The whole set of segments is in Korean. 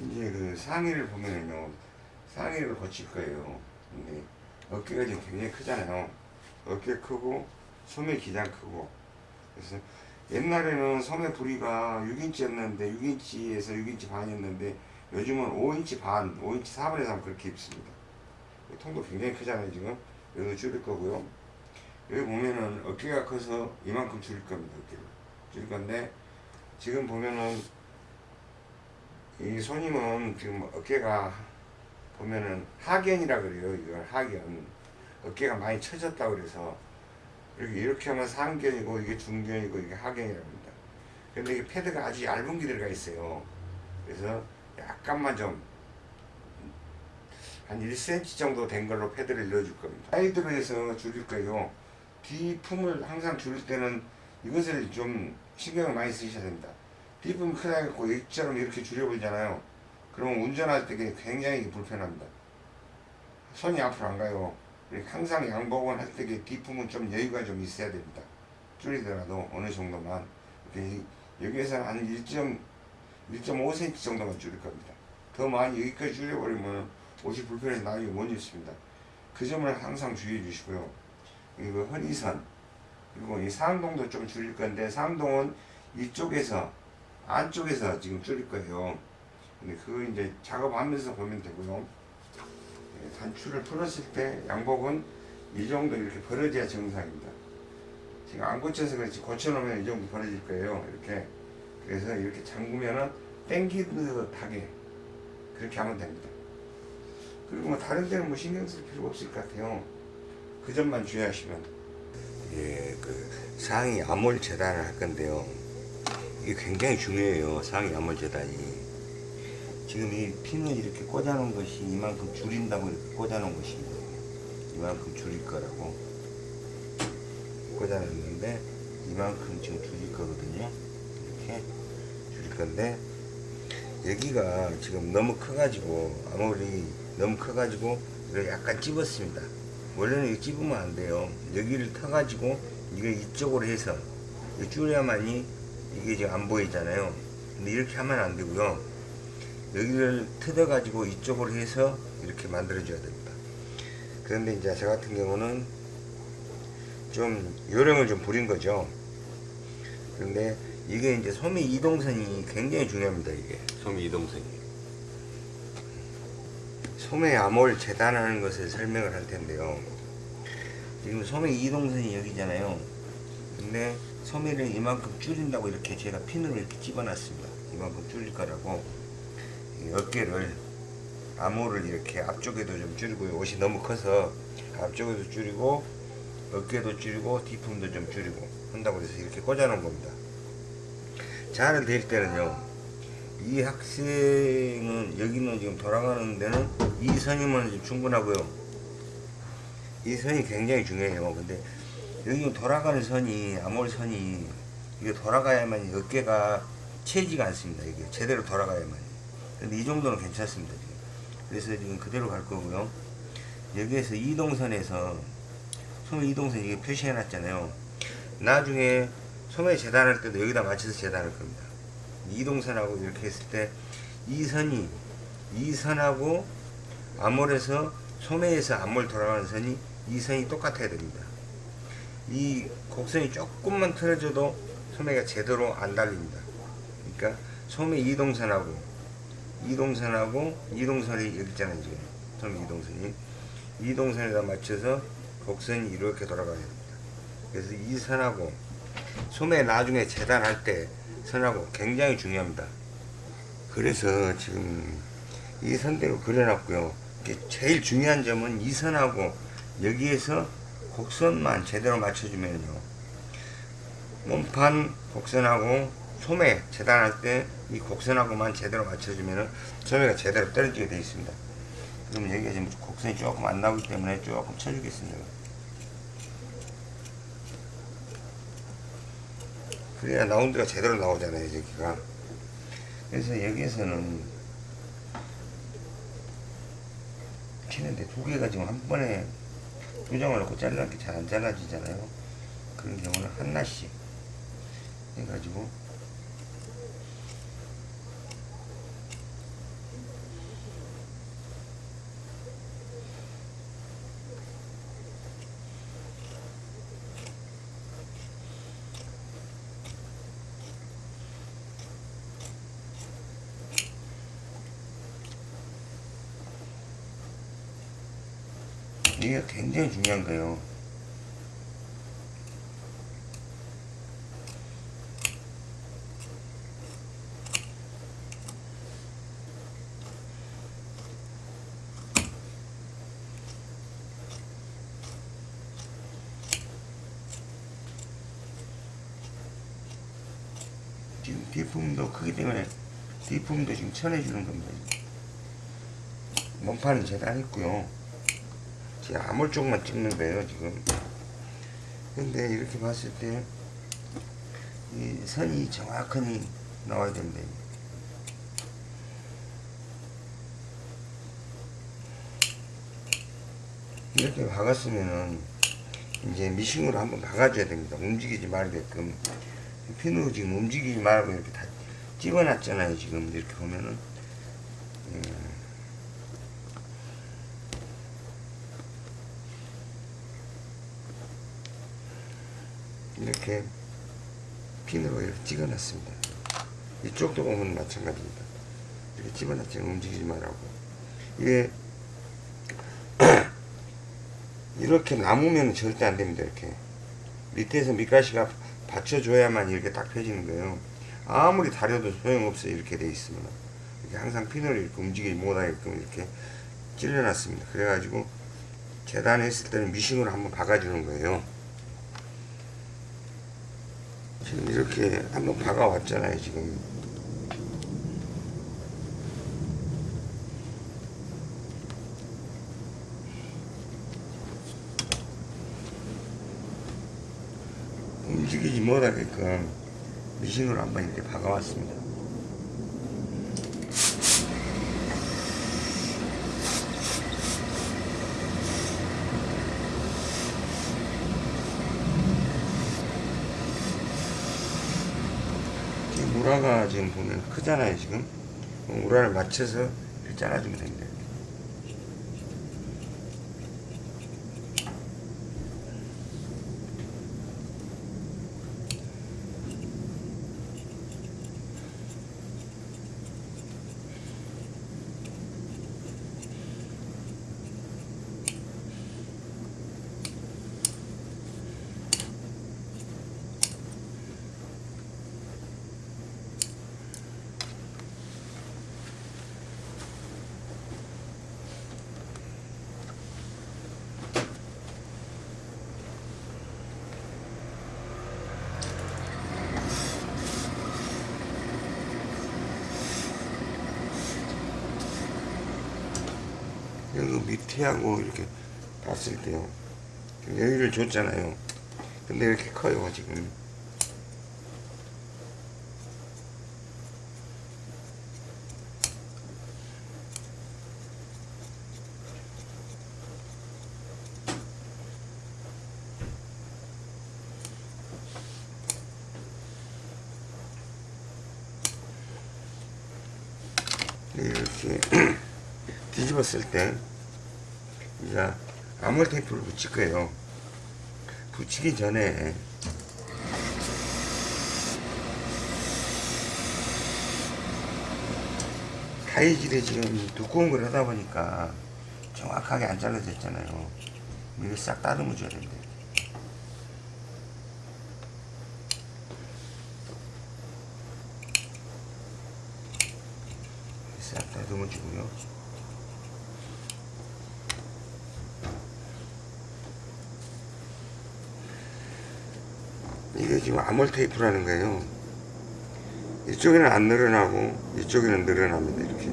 이제 그 상의를 보면은요. 상의를 고칠 거예요. 근데 어깨가 지금 굉장히 크잖아요. 어깨 크고 소매 기장 크고. 그래서 옛날에는 소매 부리가 6인치였는데 6인치에서 6인치 반이었는데 요즘은 5인치 반 5인치 4분의 3 그렇게 입습니다. 통도 굉장히 크잖아요 지금. 여기도 줄일 거고요. 여기 보면은 어깨가 커서 이만큼 줄일 겁니다 어깨를. 줄일 건데 지금 보면은 이 손님은 지금 어깨가 보면은 하견이라 그래요. 이걸 하견. 어깨가 많이 처졌다 그래서 이렇게 이렇게 하면 상견이고 이게 중견이고 이게 하견이라고 합니다. 근데 이게 패드가 아주 얇은 게 들어가 있어요. 그래서 약간만 좀 한 1cm 정도 된 걸로 패드를 넣어줄 겁니다. 사이드로 해서 줄일 거예요. 뒤품을 항상 줄일 때는 이것을 좀 신경을 많이 쓰셔야 됩니다. 뒷품이 크다고 이처럼 이렇게 줄여버리잖아요. 그러면 운전할 때 굉장히 불편합니다. 손이 앞으로 안 가요. 항상 양복은 할때 뒷품은 좀 여유가 좀 있어야 됩니다. 줄이더라도 어느 정도만. 이렇게 여기에서는 한 1.5cm 정도만 줄일 겁니다. 더 많이 여기까지 줄여버리면 옷이 불편해서 나중에 못 입습니다. 그 점을 항상 주의해 주시고요. 이거 허리선 그리고 이 상동도 좀 줄일 건데 상동은 이쪽에서 안쪽에서 지금 줄일 거예요. 근데 그거 이제 작업하면서 보면 되고요. 예, 단추를 풀었을 때 양복은 이 정도 이렇게 벌어져야 정상입니다. 지금 안 고쳐서 그렇지 고쳐놓으면 이 정도 벌어질 거예요. 이렇게 그래서 이렇게 잠그면은 땡기듯하게 그렇게 하면 됩니다. 그리고 뭐 다른 데는 뭐 신경 쓸 필요가 없을 것 같아요. 그 점만 주의하시면. 예, 그 상의 암홀 재단을 할 건데요. 이게 굉장히 중요해요. 상의 암홀 재단이. 지금 이 핀을 이렇게 꽂아 놓은 것이 이만큼 줄인다고 이렇게 꽂아 놓은 것이 이만큼 줄일 거라고 꽂아 놨는데 이만큼 지금 줄일 거거든요. 이렇게 줄일 건데 여기가 지금 너무 커 가지고 아무리 너무 커 가지고 이거 약간 찝었습니다. 원래는 이거 찝으면 안 돼요. 여기를 터가지고 이거 이쪽으로 해서 줄여야만이 이게 지금 안 보이잖아요. 근데 이렇게 하면 안 되고요. 여기를 뜯어가지고 이쪽으로 해서 이렇게 만들어 줘야 됩니다. 그런데 이제 저 같은 경우는 좀 요령을 좀 부린 거죠. 그런데 이게 이제 소매 이동선이 굉장히 중요합니다. 이게 소매 이동선이. 소매 암홀 재단하는 것을 설명을 할 텐데요. 지금 소매 이동선이 여기잖아요. 근데 소매를 이만큼 줄인다고 이렇게 제가 핀으로 이렇게 집어놨습니다. 이만큼 줄일 거라고 어깨를 암호를 이렇게 앞쪽에도 좀 줄이고 옷이 너무 커서 앞쪽에도 줄이고 어깨도 줄이고 뒤품도 좀 줄이고 한다고 해서 이렇게 꽂아 놓은 겁니다. 자를 댈 때는요. 이 학생은 여기는 지금 돌아가는 데는 이 선이면 충분하고요. 이 선이 굉장히 중요해요. 근데 여기 돌아가는 선이 암홀 선이 이게 돌아가야만 어깨가 채지가 않습니다. 이게 제대로 돌아가야만. 근데 이 정도는 괜찮습니다. 지금. 그래서 지금 그대로 갈 거고요. 여기에서 이동선에서 소매 이동선 이게 표시해 놨잖아요. 나중에 소매 재단할 때도 여기다 맞춰서 재단할 겁니다. 이동선하고 이렇게 했을 때 이 선이 이 선하고 암홀에서 소매에서 암홀 돌아가는 선이 이 선이 똑같아야 됩니다. 이 곡선이 조금만 틀어져도 소매가 제대로 안 달립니다. 그러니까 소매 이동선하고 이동선하고 이동선이 여기 있잖아요 지금 소매 이동선이 이동선에다 맞춰서 곡선이 이렇게 돌아가야 됩니다. 그래서 이 선하고 소매 나중에 재단할 때 선하고 굉장히 중요합니다. 그래서 지금 이 선대로 그려놨고요. 제일 중요한 점은 이 선하고 여기에서 곡선만 제대로 맞춰주면요. 몸판 곡선하고 소매 재단할 때 이 곡선하고만 제대로 맞춰주면 소매가 제대로 떨어지게 되어 있습니다. 그럼 여기가 지금 곡선이 조금 안 나오기 때문에 조금 쳐주겠습니다. 그래야 라운드가 제대로 나오잖아요, 여기가. 그래서 여기에서는 치는데 두 개가 지금 한 번에 조정을 놓고 잘라놓기 잘안 잘라지잖아요. 그런 경우는 하나씩 해가지고 이게 굉장히 중요한 거예요. 지금 뒷부분도 크기 때문에 뒷부분도 지금 쳐내주는 겁니다. 몸판은 재단했고요. 지금 아몰 쪽만 찍는 거예요, 지금. 근데 이렇게 봤을 때, 이 선이 정확하니 나와야 됩니다. 이렇게 박았으면은, 이제 미싱으로 한번 박아줘야 됩니다. 움직이지 말게끔. 핀으로 지금 움직이지 말고 이렇게 다 찍어놨잖아요, 지금. 이렇게 보면은. 음. 이렇게 핀으로 이렇게 찍어놨습니다. 이쪽도 보면 마찬가지입니다. 이렇게 집어놨지 움직이지 말라고. 이게 이렇게 남으면 절대 안 됩니다. 이렇게 밑에서 밑가시가 받쳐줘야만 이렇게 딱 펴지는 거예요. 아무리 다려도 소용없어요. 이렇게 돼 있으면 이렇게 항상 핀을 이렇게 움직이지 못하게끔 이렇게 찔러놨습니다. 그래가지고 재단했을 때는 미싱으로 한번 박아주는 거예요. 지금 이렇게 한번 박아왔잖아요, 지금. 움직이지 못하게끔 미싱으로 한번 이렇게 박아왔습니다. 지금 우라가 지금 보면 크잖아요 지금. 우라를 맞춰서 잘라주면 됩니다 여기 밑에 하고 이렇게 봤을 때요. 여기를 줬잖아요. 근데 이렇게 커요 지금 이렇게 뒤집었을 때 이제 아몰 테이프를 붙일 거예요. 붙이기 전에 타이질이 지금 두꺼운 걸 하다 보니까 정확하게 안 잘라졌잖아요. 이거 싹 다듬어 줘야 됩니다. 싹 다듬어 주고요. 아몰 테이프라는 거예요. 이쪽에는 안 늘어나고 이쪽에는 늘어납니다. 이렇게.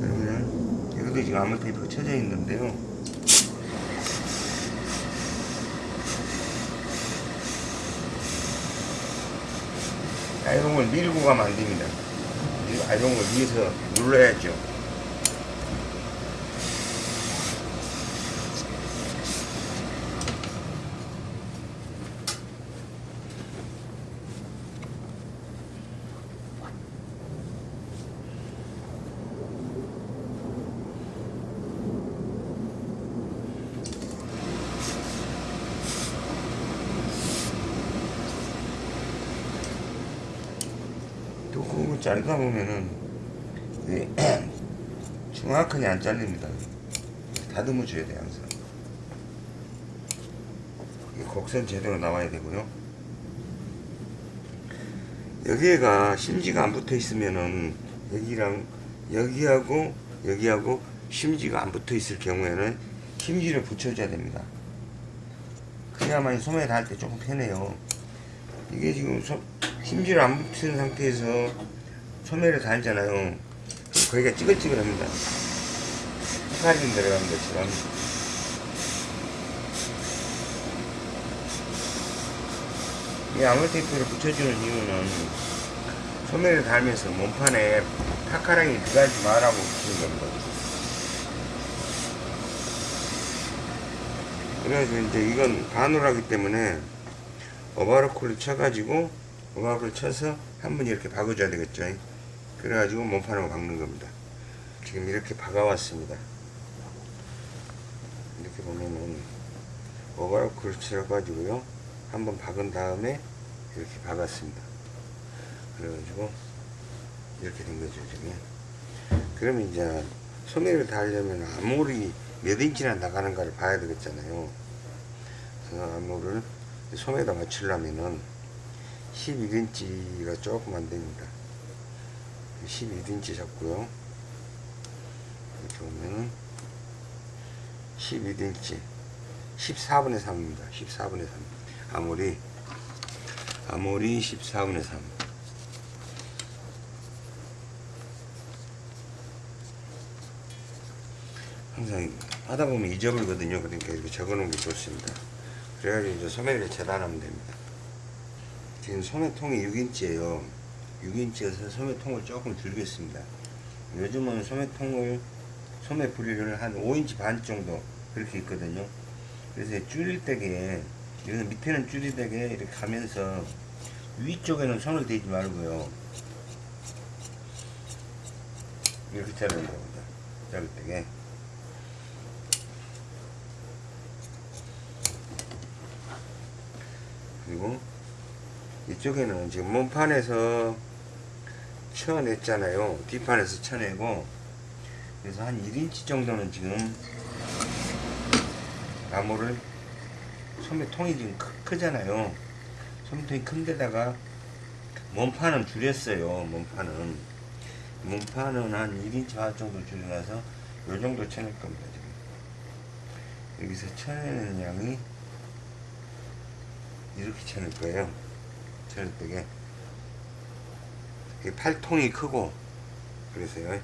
그러면 여기도 지금 아몰 테이프가 쳐져 있는데요. 아이롱을 밀고 가면 안 됩니다. 이 아이롱을 위에서 눌러야죠. 자르다 보면은 정확하게 안 잘립니다. 다듬어 줘야 돼 항상. 이 곡선 제대로 나와야 되고요. 여기가 심지가 안 붙어 있으면은 여기랑 여기하고 여기하고 심지가 안 붙어 있을 경우에는 심지를 붙여줘야 됩니다. 그래야만 소매를 할때 조금 편해요. 이게 지금 소, 심지를 안 붙은 상태에서 소매를 달잖아요. 거기가 찌글찌글합니다. 사진 들어가는 것처럼. 이 아몰테이프를 붙여주는 이유는 소매를 달면서 몸판에 타카랑이 들어가지 말라고 붙이는 겁니다. 그래가지고 이제 이건 반으로하기 때문에 오버로크를 쳐가지고 오버로크를 쳐서 한 번 이렇게 박아줘야 되겠죠. 그래가지고 몸판을 박는 겁니다. 지금 이렇게 박아왔습니다. 이렇게 보면은 오버로크를 쳐가지고요. 한번 박은 다음에 이렇게 박았습니다. 그래가지고 이렇게 된 거죠 지금. 그러면 이제 소매를 달려면 암홀이 몇 인치나 나가는가를 봐야 되겠잖아요. 그래서 암홀을 소매에다 맞추려면은 11인치가 조금 안 됩니다. 11인치 잡고요. 이렇게 보면은 11인치 14분의 3입니다. 14분의 3. 아무리 아무리 14분의 3. 항상 하다 보면 잊어버리거든요. 그러니까 이렇게 적어 놓은 게 좋습니다. 그래가지고 이제 소매를 재단하면 됩니다. 지금 소매통이 6인치예요. 6인치여서 소매통을 조금 줄겠습니다. 요즘은 소매통을 소매 부리를 한 5인치 반 정도 그렇게 있거든요. 그래서 줄일 때게 여기서 밑에는 줄일 때게 이렇게 가면서 위쪽에는 손을 대지 말고요. 이렇게 자르는 겁니다. 자를 때게. 그리고 이쪽에는 지금 몸판에서 쳐냈잖아요. 뒷판에서 쳐내고 그래서 한 1인치 정도는 지금 나무를 소매통이 지금 크, 잖아요 소매통이 큰데다가 몸판은 줄였어요. 몸판은 몸판은 한 1인치 반 정도 줄여놔서 요 정도 쳐낼 겁니다. 지금 여기서 쳐내는 양이 이렇게 쳐낼 거예요. 쳐낼 때게 팔통이 크고 그래서요.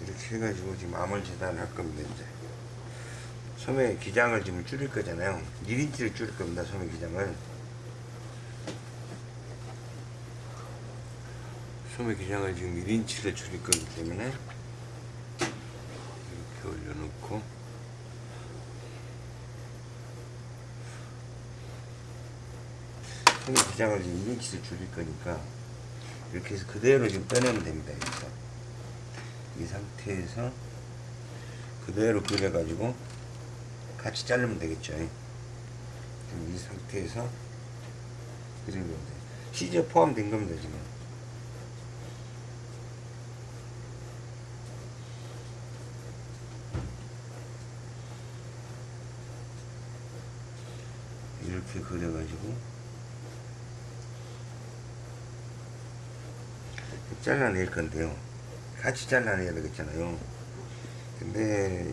이렇게 해가지고 지금 암을 재단할 겁니다 이제. 소매 기장을 지금 줄일 거잖아요. 1인치를 줄일 겁니다 소매 기장을. 소매 기장을 지금 1인치를 줄일 거기 때문에 이렇게 올려놓고. 소매 기장을 지금 1인치를 줄일 거니까 이렇게 해서 그대로 지금 떠내면 됩니다 여기서. 이 상태에서 그대로 그려가지고 같이 자르면 되겠죠. 이 상태에서 그리면 돼요. 시저 포함된 겁니다 지금 이렇게 그려가지고. 잘라낼 건데요. 같이 잘라내야 되겠잖아요. 근데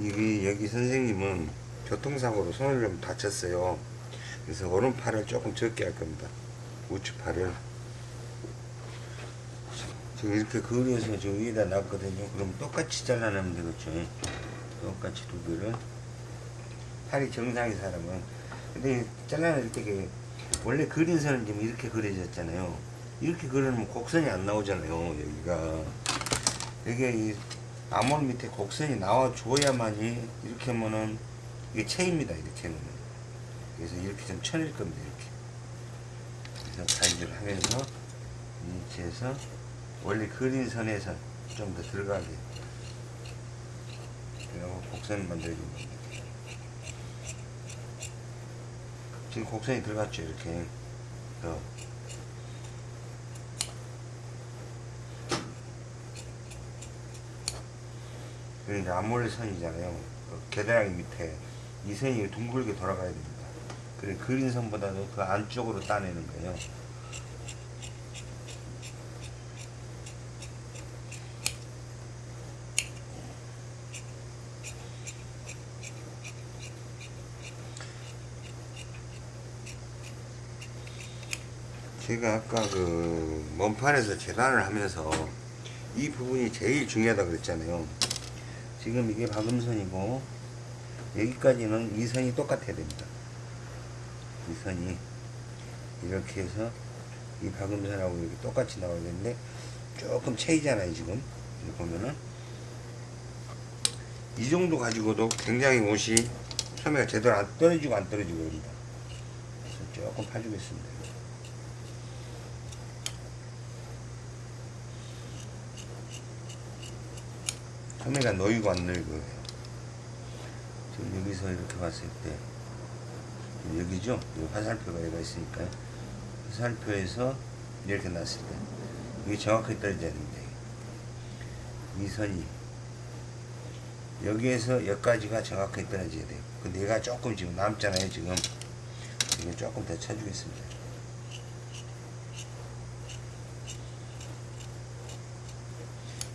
이게 여기 선생님은 교통사고로 손을 좀 다쳤어요. 그래서 오른팔을 조금 적게 할 겁니다. 우측팔을. 지금 이렇게 그려서 저 위에다 놨거든요. 그럼 똑같이 잘라내면 되겠죠. 똑같이 두 개를. 팔이 정상인 사람은 근데 잘라낼 때 원래 그린 선은 지금 이렇게 그려졌잖아요. 이렇게 그리면 곡선이 안 나오잖아요 여기가. 이게 이 암홀 밑에 곡선이 나와줘야만이 이렇게 하면은 이게 체입니다 이렇게 하면. 그래서 이렇게 좀 쳐낼 겁니다 이렇게. 그래서 가위질을 하면서 위치에서 원래 그린 선에서 좀 더 들어가게. 그리고 곡선을 만들어준 겁니다 지금 곡선이 들어갔죠 이렇게. 어. 여기 암몰레 선이잖아요. 어, 계단이 밑에. 이 선이 둥글게 돌아가야 됩니다. 그린 선보다도 그 안쪽으로 따내는 거예요. 제가 아까 그 먼판에서 재단을 하면서 이 부분이 제일 중요하다 그랬잖아요. 지금 이게 박음선이고 여기까지는 이 선이 똑같아야 됩니다. 이 선이 이렇게 해서 이 박음선하고 이렇게 똑같이 나와야 되는데 조금 차이잖아요 지금 여기 보면은 이 정도 가지고도 굉장히 옷이 소매가 제대로 안 떨어지고 안 떨어지고 그럽니다. 조금 파주겠습니다. 소매가 놓이고 안 늙어요. 지금 여기서 이렇게 봤을 때 여기죠? 여기 화살표가 여기가 있으니까요. 화살표에서 이렇게 놨을 때 이게 정확하게 떨어져야 됩니다. 이 선이 여기에서 여기까지가 정확하게 떨어져야 돼요. 근데 얘가 조금 지금 남잖아요. 지금 이게 조금 더 쳐주겠습니다.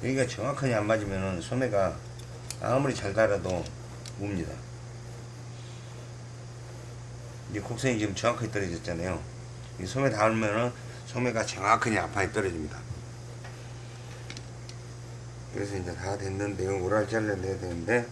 여기가 정확하게 안 맞으면 소매가 아무리 잘 달아도 웁니다. 이제 곡선이 지금 정확하게 떨어졌잖아요. 이 소매 닿으면은 소매가 정확하게 앞판에 떨어집니다. 그래서 이제 다 됐는데요. 오랄 잘라내야 되는데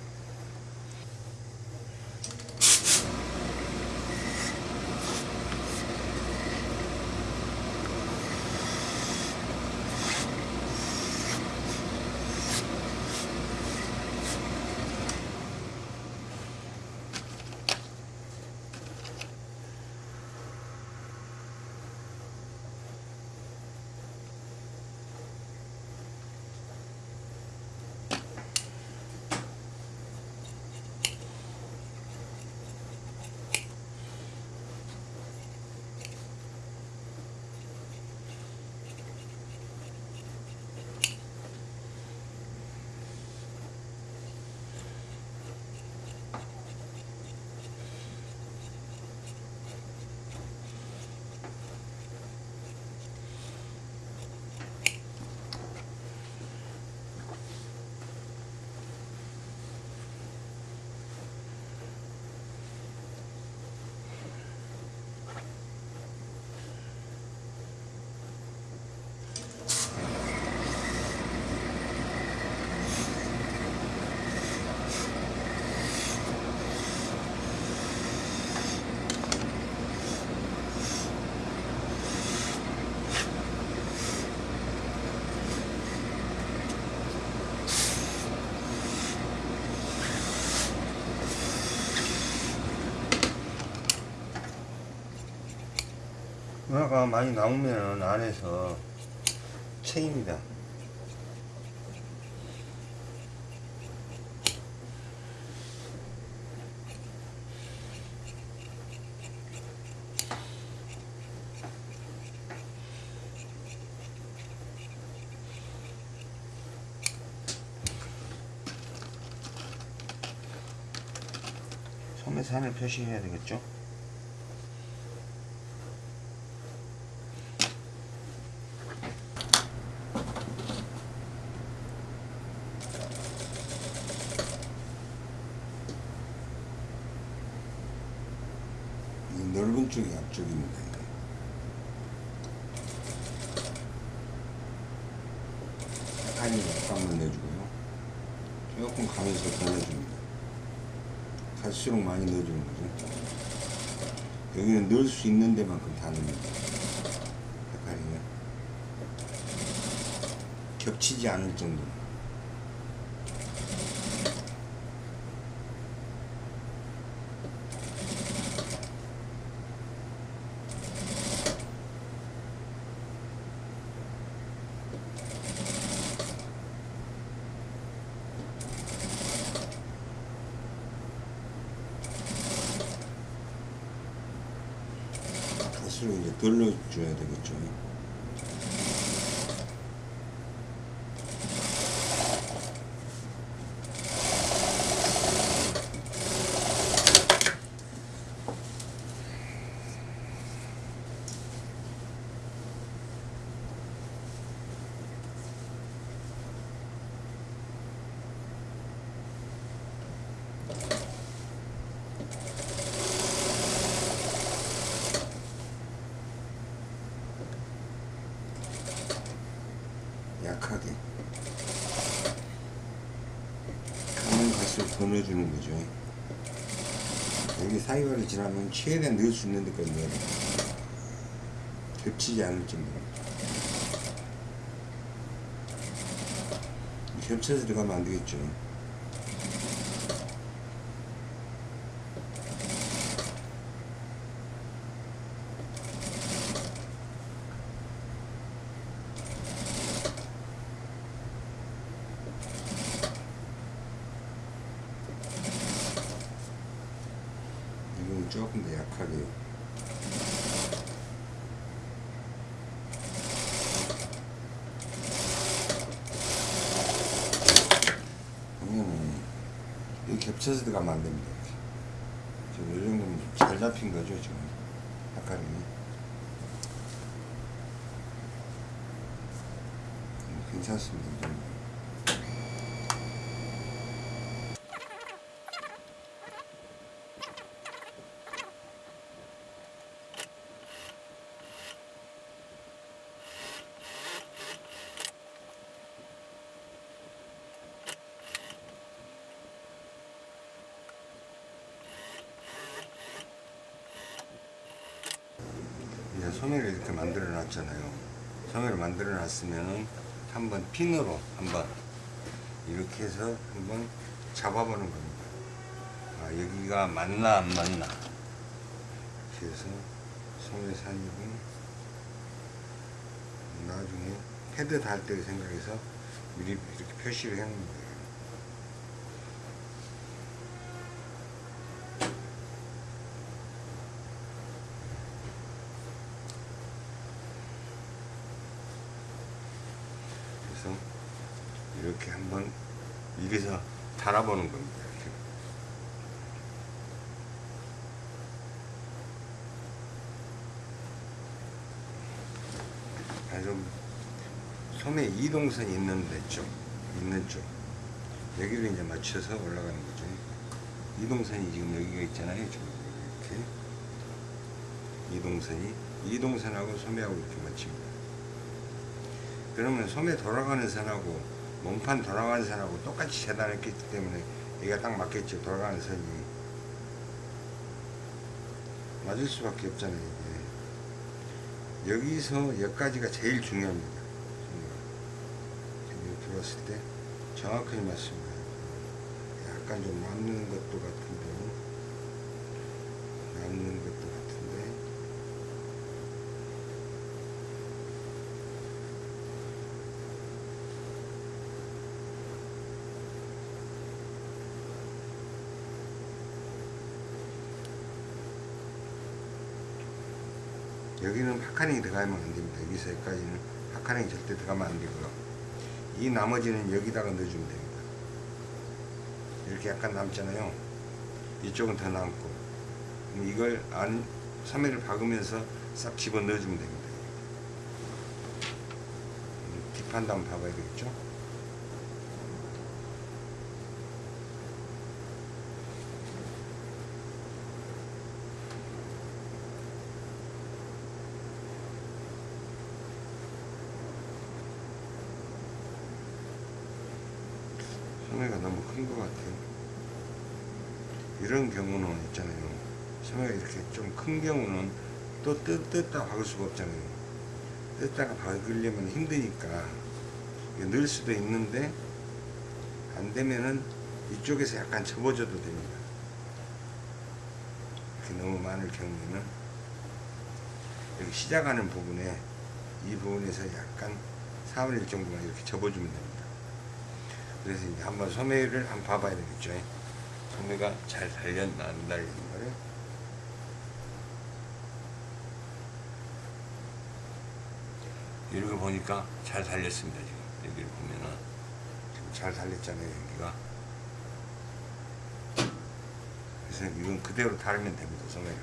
누나가 많이 나오면 안에서 체입니다. 소매 산을 표시해야 되겠죠? 이 넓은 쪽이 앞쪽입니다. 이게. 약간이 약간만 내주고요. 조금 가면서 더 내줍니다. 갈수록 많이 넣어주는 거죠. 여기는 넣을 수 있는 데만큼 다 넣습니다. 약간이요. 겹치지 않을 정도. 갈수록 이제 덜 넣어 줘야 되겠죠. 사이월을 지나면 최대한 넣을 수 있는 데까지는 겹치지 않을 정도로. 겹쳐서 들어가면 안 되겠죠. 겹쳐서 들어가면 안 됩니다. 지금 이 정도면 좀잘 잡힌 거죠 지금 아까는 음, 괜찮습니다. 이 정도. 이제 소매를 이렇게 만들어 놨잖아요. 소매를 만들어 놨으면은 한번 핀으로 한번 이렇게 해서 한번 잡아보는 겁니다. 아, 여기가 맞나 안 맞나. 그래서 사이로 나중에 패드 달 때 생각해서 미리 이렇게 표시를 거예요. 그래서 이렇게 한번 이래서 달아보는 겁니다. 이렇게. 아주 소매 이동선이 있는 데 쪽, 있는 쪽 여기를 이제 맞춰서 올라가는 거죠. 이동선이 지금 여기가 있잖아요. 이렇게 이동선이 이동선하고 소매하고 이렇게 맞춥니다. 그러면 소매 돌아가는 선하고 몸판 돌아가는 선하고 똑같이 재단했기 때문에 얘가 딱 맞겠죠. 돌아가는 선이 맞을 수밖에 없잖아요. 이게. 여기서 여기까지가 제일 중요합니다. 봤을 때 정확하게 맞습니다. 약간 좀 남는 것도 같은데 남는 것도 같은데 여기는 파카링이 들어가면 안 됩니다. 여기서 여기까지는 파카링이 절대 들어가면 안 되고요. 이 나머지는 여기다가 넣어주면 됩니다. 이렇게 약간 남잖아요. 이쪽은 더 남고. 이걸 안, 소매를 박으면서 싹 집어 넣어주면 됩니다. 음, 뒷판도 한번 봐봐야 되겠죠? 소매가 너무 큰 것 같아요. 이런 경우는 있잖아요. 소매가 이렇게 좀 큰 경우는 또 뜯, 뜯다 박을 수가 없잖아요. 뜯다가 박으려면 힘드니까 넣을 수도 있는데 안 되면은 이쪽에서 약간 접어줘도 됩니다. 이렇게 너무 많을 경우에는 여기 시작하는 부분에 이 부분에서 약간 4분의 1 정도만 이렇게 접어주면 됩니다. 그래서 이제 한번 소매를 한번 봐봐야 되겠죠. 소매가 잘 달렸나 안 달렸나를. 이렇게 보니까 잘 달렸습니다. 지금 여기를 보면은 지금 잘 달렸잖아요. 여기가. 그래서 이건 그대로 달면 됩니다. 소매를.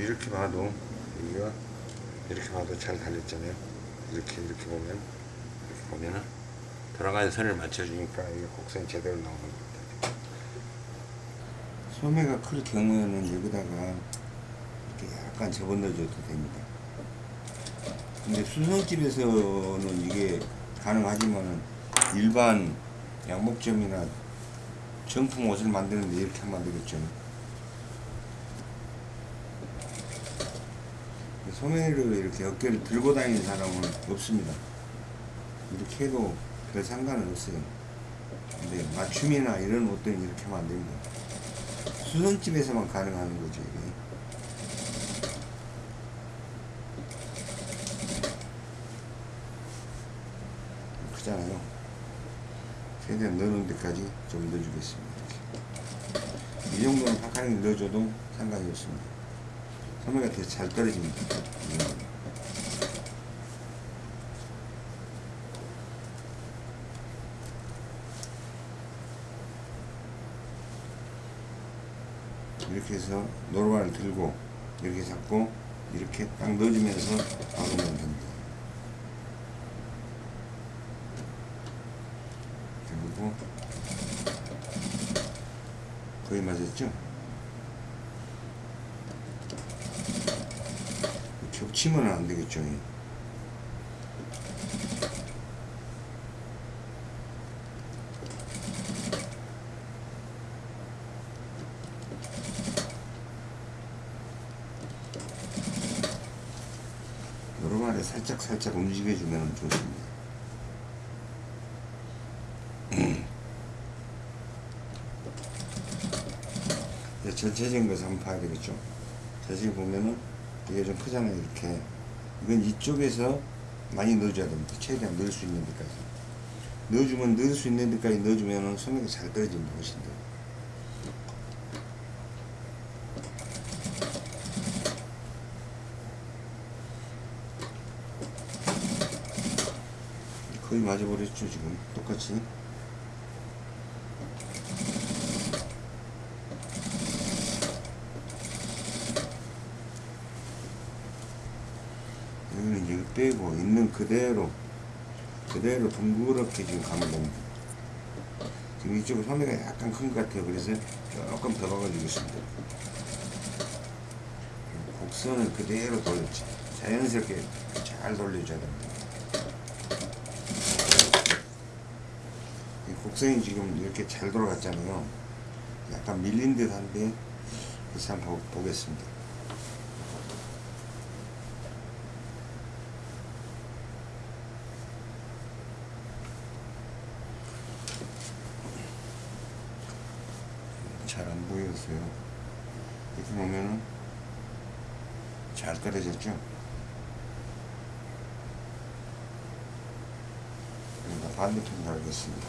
이렇게 봐도 여기가 이렇게 봐도 잘 달렸잖아요. 이렇게 이렇게 보면 이렇게 보면은 돌아가는 선을 맞춰주니까 이게 곡선이 제대로 나오는 겁니다. 소매가 클 경우에는 여기다가 이렇게 약간 접어넣어줘도 됩니다. 근데 수성집에서는 이게 가능하지만 일반 양목점이나 정품 옷을 만드는데 이렇게 하면 안 되겠죠. 소매를 이렇게 어깨를 들고 다니는 사람은 없습니다. 이렇게 해도 별 상관은 없어요. 근데 맞춤이나 이런 옷들은 이렇게 하면 안 됩니다. 수선집에서만 가능한 거죠, 이게. 크잖아요. 최대한 넣는 데까지 좀 넣어주겠습니다. 이 정도는 파카링 넣어줘도 상관이 없습니다. 소매가 되게 잘 떨어집니다. 이 정도는. 이렇게 해서 노루발을 들고 이렇게 잡고 이렇게 딱 넣어주면서 박으면 됩니다. 그리고 맞았죠? 겹치면 안 되겠죠. 노루발에 살짝 살짝 움직여주면 좋습니다. 전체적인 것을 한번 봐야 되겠죠. 자세히 보면은 이게 좀 크잖아요. 이렇게. 이건 이쪽에서 많이 넣어줘야 됩니다. 최대한 넣을 수 있는 데까지. 넣어주면 넣을 수 있는 데까지 넣어주면은 소매가 잘 떨어집니다. 훨씬 더. 거의 맞아버렸죠 지금 똑같이 여기는 이제 빼고 있는 그대로 그대로 둥그렇게 지금 가면 됩니다 지금 이쪽은 소매가 약간 큰 것 같아요. 그래서 조금 더 박아주겠습니다. 곡선을 그대로 돌렸지. 자연스럽게 잘 돌려줘야 됩니다. 이 곡선이 지금 이렇게 잘 돌아갔잖아요. 약간 밀린 듯 한데 그래서 한번 보- 보겠습니다 잘 안 보였어요. 이렇게 보면은 잘 떨어졌죠? 그러니까 반대편 달겠습니다.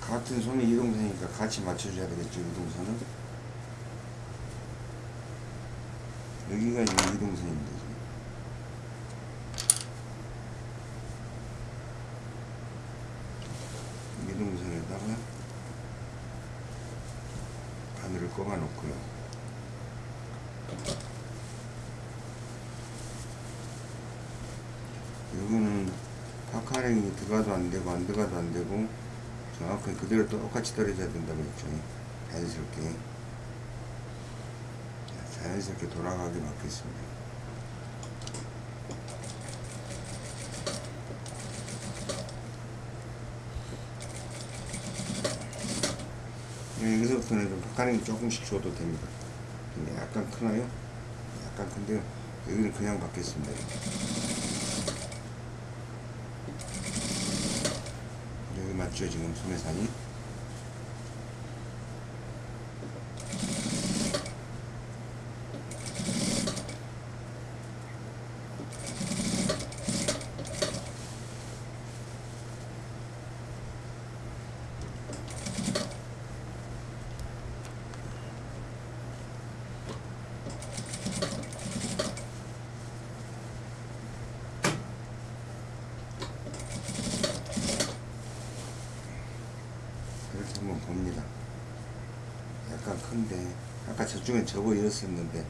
같은 손이 이동선이니까 같이 맞춰줘야 되겠죠, 이동선은. 여기가 이동선입니다, 지금. 이동선에다가 꼽아 놓고요. 여기는 파카링이 들어가도 안 되고 안 들어가도 안 되고 정확하게 그대로 똑같이 떨어져야 된다고 했죠. 자연스럽게 자, 자연스럽게 돌아가게 맞겠습니다. 좀 박하는 조금씩 줘도 됩니다. 근데 약간 크나요? 약간 큰데요. 여기는 그냥 받겠습니다. 여기 맞죠 지금 소매산이? 이렇게 한번 봅니다. 약간 큰데 아까 저쪽엔 접어 이었었는데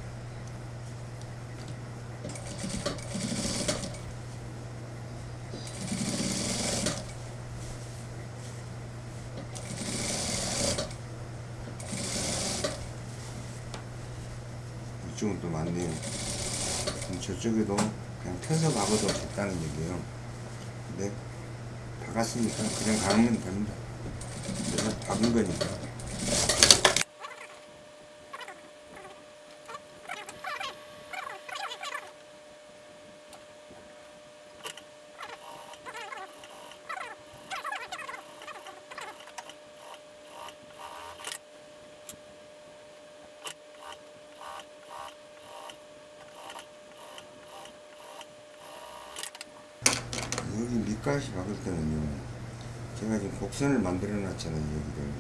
이쪽은 또 많네요. 저쪽에도 그냥 펴서 박아도 됐다는 얘기예요. 근데 박았으니까 그냥 가면 됩니다. 내가 박은 거니까. 밑가시 박을 때는요 제가 지금 곡선을 만들어 놨잖아요 여기를.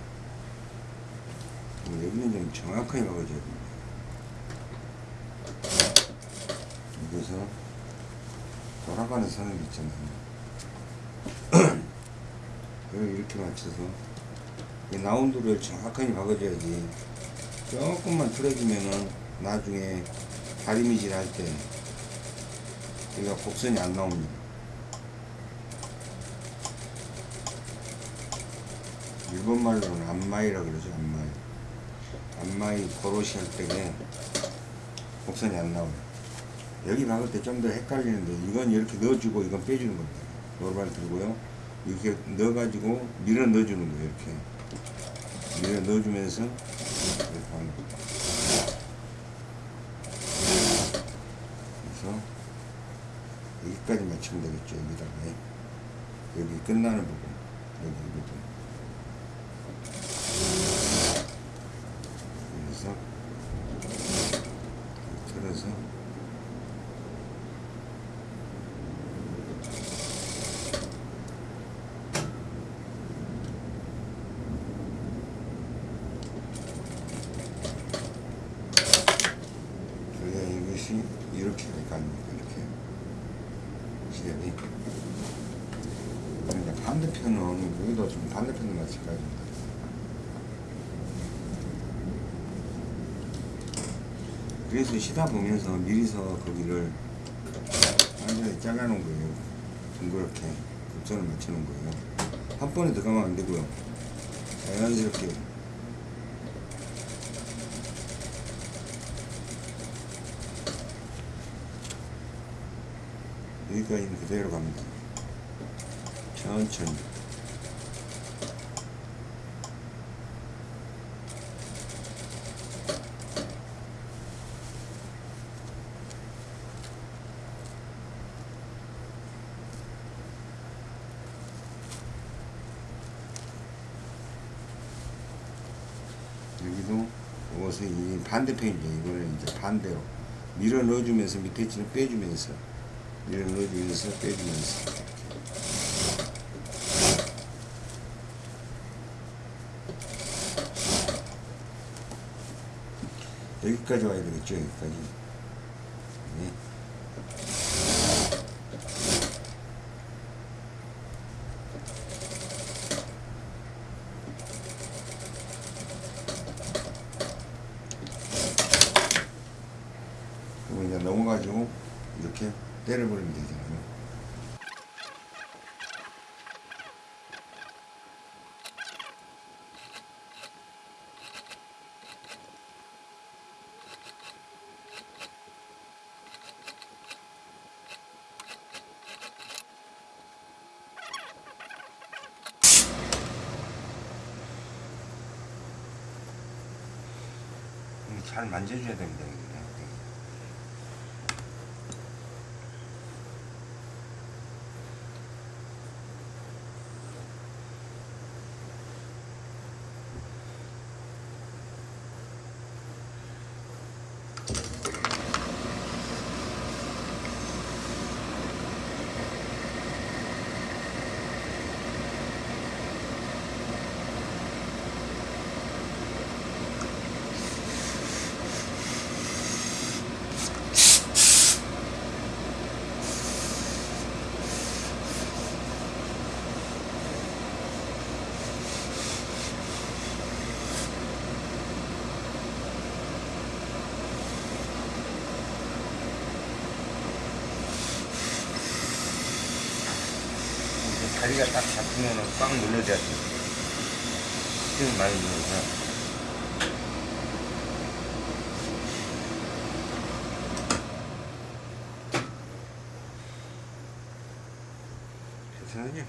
뭐 여기는 좀 정확하게 박아줘야 됩니다. 여기서 돌아가는 선을 있잖아요. 여기 이렇게 맞춰서 이 라운드를 정확하게 박아줘야지 조금만 틀어지면은 나중에 다리미질 할 때 여기가 곡선이 안 나옵니다 일본 말로는 안마이라 그러죠 안마이. 안마이 고로시 할 때에 곡선이 안 나와요. 여기 박을 때 좀 더 헷갈리는데 이건 이렇게 넣어주고 이건 빼주는 겁니다. 노르발 들고요. 이렇게 넣어가지고 밀어 넣어주는 거예요 이렇게. 밀어 넣어주면서 이렇게 하는 겁니다 그래서 여기까지 맞추면 되겠죠 여기다가 여기 끝나는 부분 여기 이 부분 그래서 틀어서 그래야 이것이 이렇게 갈까입니까 이렇게 시접이 그러니까 반대편은 여기도 좀 반대편을 맞출까요? 그래서 시다 보면서 미리서 거기를 완전히 잘라놓은 거예요. 둥그렇게 급선을 맞추는 거예요. 한 번에 들어가면 안 되고요. 자연스럽게 여기까지는 그대로 갑니다. 천천히. 여기도 이것을 이 반대편이죠. 이거를 이제 반대로 밀어 넣어주면서 밑에 치는 빼주면서 밀어 넣어주면서 빼주면서 여기까지 와야 되겠죠. 여기까지. 네. 그리고 이제 넘어가지고 이렇게 때려버리면 되잖아요. 이거 잘 만져줘야 됩니다. 다리가 딱 잡히면은 꽉 눌러줘야 돼. 힘 많이 눌러서. 괜찮으냐?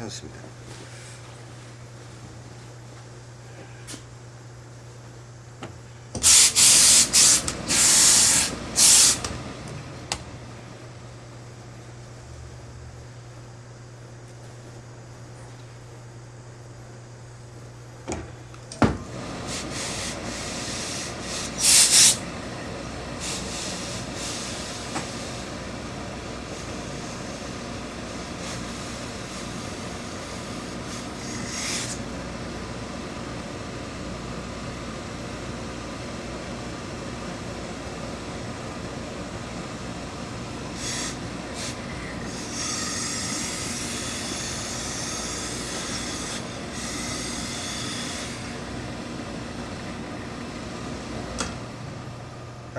괜찮습니다.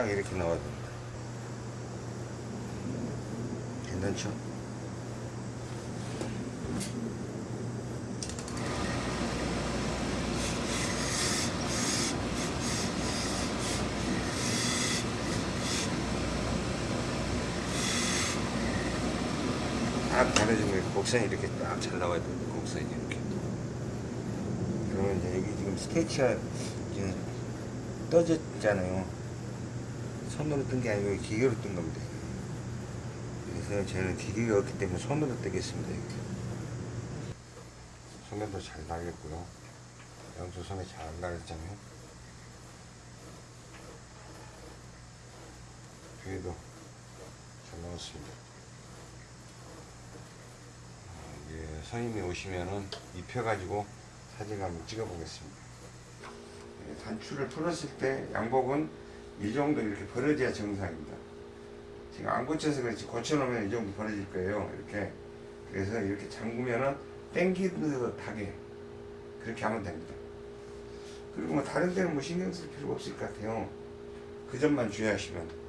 딱 이렇게 나와야 됩니다. 괜찮죠? 딱 가려지면 곡선이 이렇게 딱 잘 나와야 됩니다. 곡선이 이렇게. 그러면 이제 여기 지금 스케치가 지금 떠졌잖아요. 손으로 뜬 게 아니고 기계로 뜬 겁니다. 그래서 저는 기계가 없기 때문에 손으로 뜨겠습니다. 이렇게. 손에도 잘 나겠고요. 양쪽 손에 잘 나겠잖아요. 뒤에도 잘 나왔습니다. 어, 이제 선임이 오시면은 입혀가지고 사진 한번 찍어보겠습니다. 예, 단추를 풀었을 때 양복은 이 정도 이렇게 벌어져야 정상입니다. 지금 안 고쳐서 그렇지 고쳐놓으면 이 정도 벌어질 거예요. 이렇게 그래서 이렇게 잠그면은 땡기듯하게 그렇게 하면 됩니다. 그리고 뭐 다른 데는 뭐 신경 쓸 필요가 없을 것 같아요. 그 점만 주의하시면